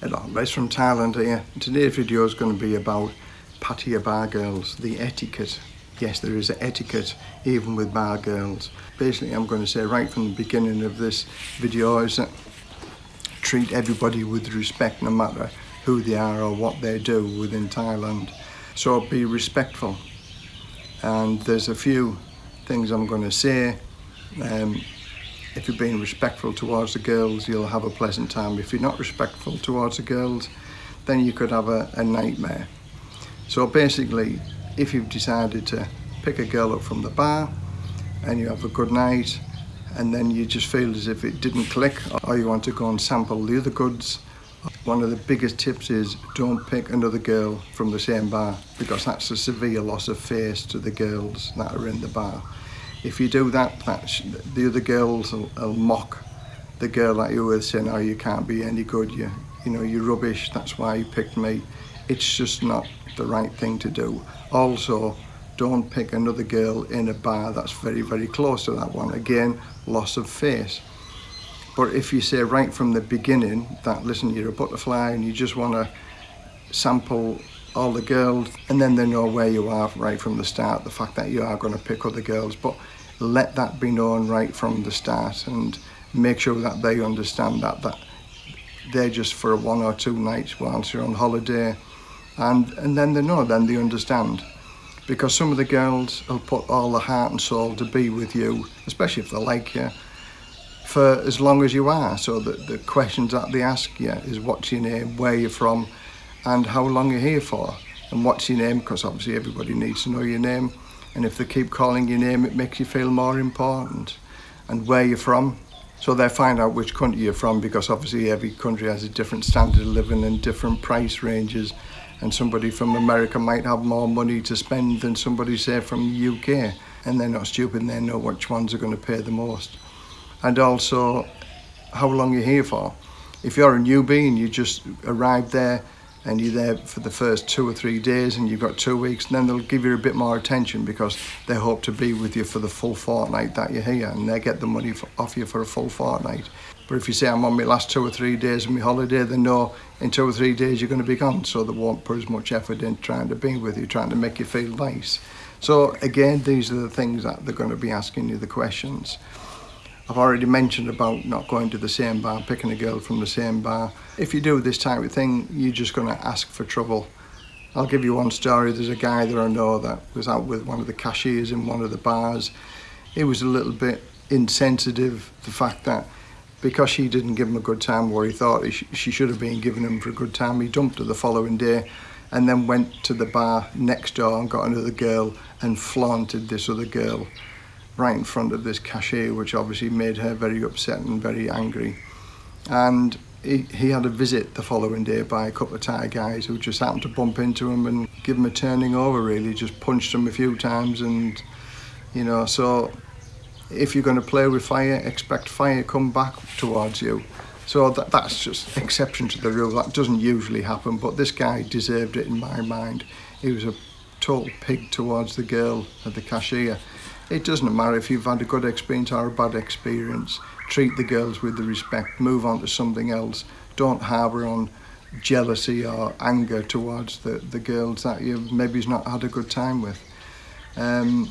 Hello, Les from Thailand here. Today's video is going to be about Pattaya bar girls, the etiquette. Yes, there is an etiquette even with bar girls. Basically, I'm going to say right from the beginning of this video is that treat everybody with respect no matter who they are or what they do within Thailand. So be respectful. And there's a few things I'm going to say. Um, if you're being respectful towards the girls, you'll have a pleasant time. If you're not respectful towards the girls, then you could have a, a nightmare. So basically, if you've decided to pick a girl up from the bar and you have a good night and then you just feel as if it didn't click or you want to go and sample the other goods, one of the biggest tips is don't pick another girl from the same bar because that's a severe loss of face to the girls that are in the bar if you do that, that's, the other girls will, will mock the girl that you're with saying, oh, you can't be any good, you, you know, you're rubbish, that's why you picked me. It's just not the right thing to do. Also, don't pick another girl in a bar that's very, very close to that one. Again, loss of face. But if you say right from the beginning that, listen, you're a butterfly and you just want to sample all the girls and then they know where you are right from the start the fact that you are going to pick other girls. But let that be known right from the start and make sure that they understand that that they're just for one or two nights whilst you're on holiday. And and then they know then they understand. Because some of the girls will put all the heart and soul to be with you especially if they like you for as long as you are. So that the questions that they ask you is what's your name where you're from and how long you're here for and what's your name because obviously everybody needs to know your name. And if they keep calling your name it makes you feel more important and where you're from. So they find out which country you're from because obviously every country has a different standard of living and different price ranges. And somebody from America might have more money to spend than somebody say from the UK and they're not stupid they know which ones are going to pay the most. And also how long you're here for. If you're a newbie and you just arrived there and you're there for the first two or three days and you've got two weeks and then they'll give you a bit more attention because they hope to be with you for the full fortnight that you're here and they get the money for, off you for a full fortnight. But if you say I'm on my last two or three days of my holiday they know in two or three days you're going to be gone. So they won't put as much effort in trying to be with you trying to make you feel nice. So again these are the things that they're going to be asking you the questions I've already mentioned about not going to the same bar, picking a girl from the same bar. If you do this type of thing, you're just going to ask for trouble. I'll give you one story. There's a guy that I know that was out with one of the cashiers in one of the bars. He was a little bit insensitive, the fact that because she didn't give him a good time where he thought he sh she should have been giving him for a good time, he dumped her the following day and then went to the bar next door and got another girl and flaunted this other girl right in front of this cashier, which obviously made her very upset and very angry. And he, he had a visit the following day by a couple of Thai guys who just happened to bump into him and give him a turning over really, just punched him a few times and, you know, so if you're going to play with fire, expect fire come back towards you. So that, that's just exception to the rule. That doesn't usually happen, but this guy deserved it in my mind. He was a total pig towards the girl at the cashier. It doesn't matter if you've had a good experience or a bad experience. Treat the girls with the respect, move on to something else. Don't harbour on jealousy or anger towards the, the girls that you've maybe not had a good time with. Um,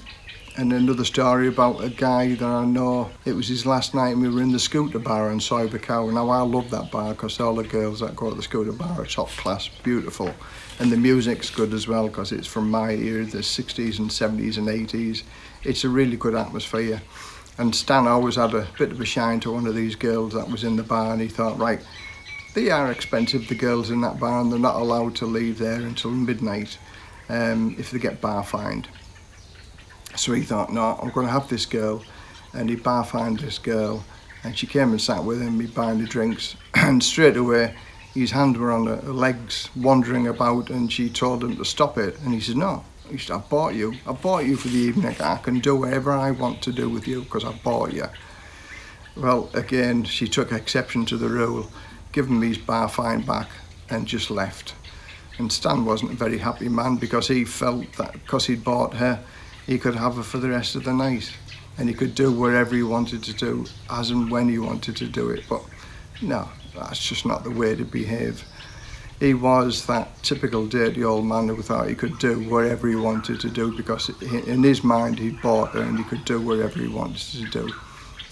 and another story about a guy that I know, it was his last night and we were in the scooter bar Soi Buakhao. Now I love that bar because all the girls that go to the scooter bar are top class, beautiful. And the music's good as well because it's from my era, the 60s and 70s and 80s. It's a really good atmosphere. And Stan always had a bit of a shine to one of these girls that was in the bar and he thought, right, they are expensive, the girls in that bar, and they're not allowed to leave there until midnight um, if they get bar fined. So he thought, no, I'm going to have this girl. And he bar fined this girl. And she came and sat with him, he buying the drinks. And straight away, his hands were on her legs, wandering about. And she told him to stop it. And he said, no, I bought you. I bought you for the evening. I can do whatever I want to do with you because I bought you. Well, again, she took exception to the rule, given me his bar fine back and just left. And Stan wasn't a very happy man because he felt that because he'd bought her, he could have her for the rest of the night and he could do whatever he wanted to do as and when he wanted to do it but no that's just not the way to behave. He was that typical dirty old man who thought he could do whatever he wanted to do because in his mind he bought her and he could do whatever he wanted to do.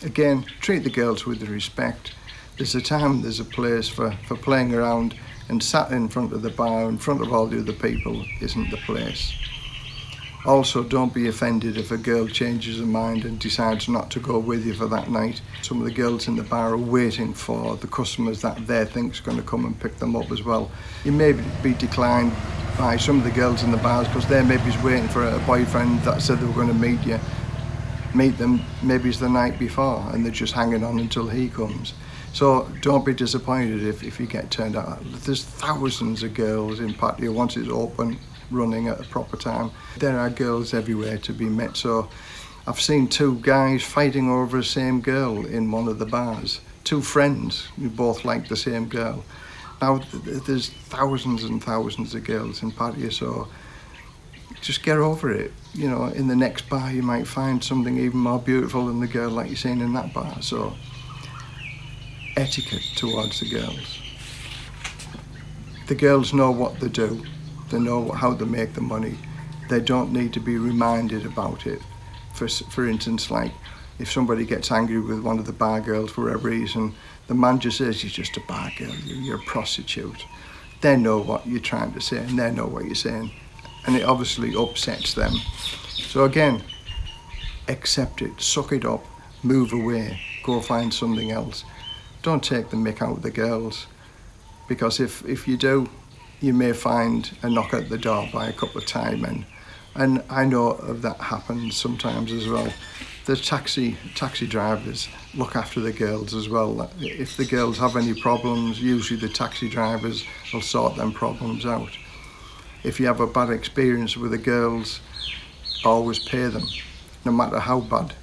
Again, treat the girls with respect. There's a time, there's a place for, for playing around and sat in front of the bar in front of all the other people isn't the place. Also, don't be offended if a girl changes her mind and decides not to go with you for that night. Some of the girls in the bar are waiting for the customers that they think is going to come and pick them up as well. You may be declined by some of the girls in the bars because they're maybe waiting for a boyfriend that said they were going to meet you. Meet them maybe it's the night before and they're just hanging on until he comes. So don't be disappointed if, if you get turned out. There's thousands of girls in Pattaya once it's open running at a proper time. There are girls everywhere to be met. So I've seen two guys fighting over the same girl in one of the bars. Two friends who both like the same girl. Now there's thousands and thousands of girls in Pattaya, so just get over it. You know, in the next bar you might find something even more beautiful than the girl like you're seeing in that bar. So etiquette towards the girls. The girls know what they do they know how to make the money. They don't need to be reminded about it. For, for instance, like if somebody gets angry with one of the bar girls for whatever reason, the man just says, you're just a bar girl, you're a prostitute. They know what you're trying to say and they know what you're saying. And it obviously upsets them. So again, accept it, suck it up, move away, go find something else. Don't take the mick out of the girls because if, if you do, you may find a knock at the door by a couple of Thai men. And I know of that happens sometimes as well. The taxi taxi drivers look after the girls as well. If the girls have any problems, usually the taxi drivers will sort them problems out. If you have a bad experience with the girls, always pay them. No matter how bad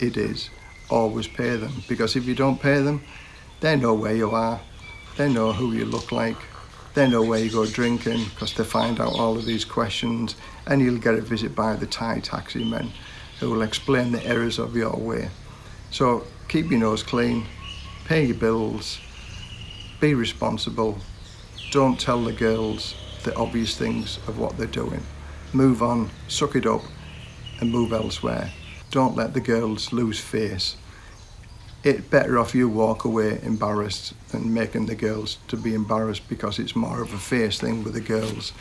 it is, always pay them. Because if you don't pay them, they know where you are. They know who you look like. They know where you go drinking because they find out all of these questions and you'll get a visit by the Thai taxi men who will explain the errors of your way. So keep your nose clean, pay your bills, be responsible, don't tell the girls the obvious things of what they're doing. Move on, suck it up and move elsewhere. Don't let the girls lose face it better off you walk away embarrassed than making the girls to be embarrassed because it's more of a face thing with the girls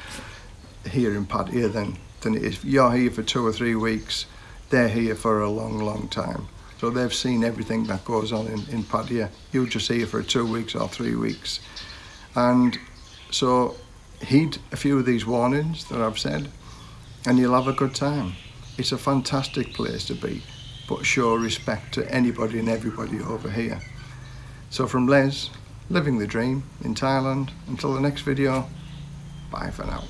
here in Pattaya than, than is. You're here for two or three weeks, they're here for a long, long time. So they've seen everything that goes on in, in Pattaya. You're just here for two weeks or three weeks. And so heed a few of these warnings that I've said and you'll have a good time. It's a fantastic place to be but show respect to anybody and everybody over here. So from Les, living the dream in Thailand, until the next video, bye for now.